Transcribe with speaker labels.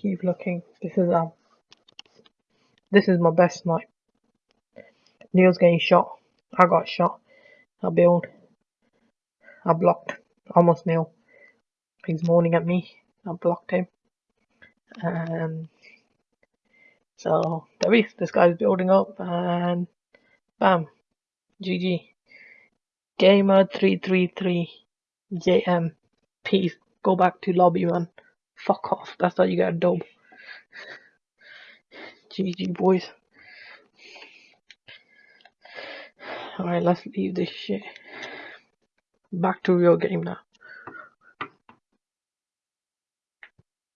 Speaker 1: Keep looking. This is um. This is my best snipe. Neil's getting shot. I got shot. I build. I blocked. Almost Neil. He's moaning at me. I blocked him. Um so there is. This guy's building up and bam. GG. Gamer333 JM. Peace. Go back to lobby man. Fuck off. That's how you got a dub. GG boys. Alright, let's leave this shit. Back to real game now.